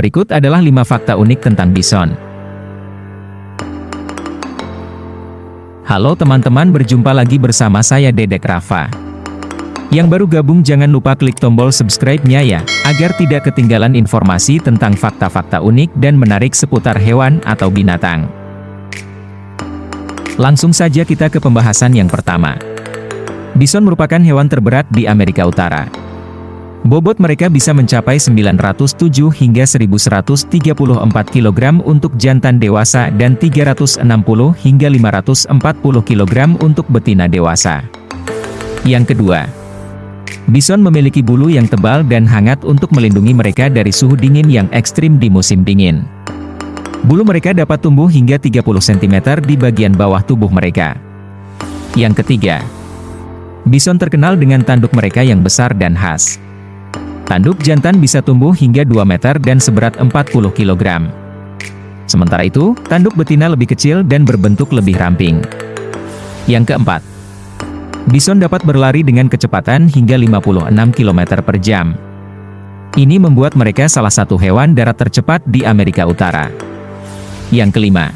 Berikut adalah 5 fakta unik tentang bison. Halo teman-teman berjumpa lagi bersama saya Dedek Rafa. Yang baru gabung jangan lupa klik tombol subscribe-nya ya, agar tidak ketinggalan informasi tentang fakta-fakta unik dan menarik seputar hewan atau binatang. Langsung saja kita ke pembahasan yang pertama. Bison merupakan hewan terberat di Amerika Utara. Bobot mereka bisa mencapai 907 hingga 1134 kg untuk jantan dewasa dan 360 hingga 540 kg untuk betina dewasa. Yang kedua, Bison memiliki bulu yang tebal dan hangat untuk melindungi mereka dari suhu dingin yang ekstrim di musim dingin. Bulu mereka dapat tumbuh hingga 30 cm di bagian bawah tubuh mereka. Yang ketiga, Bison terkenal dengan tanduk mereka yang besar dan khas. Tanduk jantan bisa tumbuh hingga 2 meter dan seberat 40 kg. Sementara itu, tanduk betina lebih kecil dan berbentuk lebih ramping. Yang keempat, Bison dapat berlari dengan kecepatan hingga 56 km per jam. Ini membuat mereka salah satu hewan darat tercepat di Amerika Utara. Yang kelima,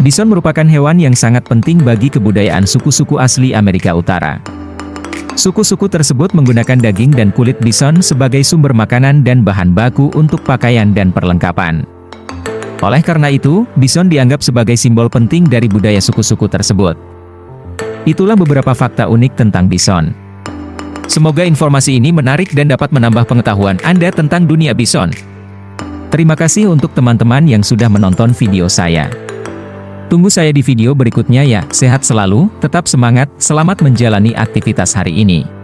Bison merupakan hewan yang sangat penting bagi kebudayaan suku-suku asli Amerika Utara. Suku-suku tersebut menggunakan daging dan kulit bison sebagai sumber makanan dan bahan baku untuk pakaian dan perlengkapan. Oleh karena itu, bison dianggap sebagai simbol penting dari budaya suku-suku tersebut. Itulah beberapa fakta unik tentang bison. Semoga informasi ini menarik dan dapat menambah pengetahuan Anda tentang dunia bison. Terima kasih untuk teman-teman yang sudah menonton video saya. Tunggu saya di video berikutnya ya, sehat selalu, tetap semangat, selamat menjalani aktivitas hari ini.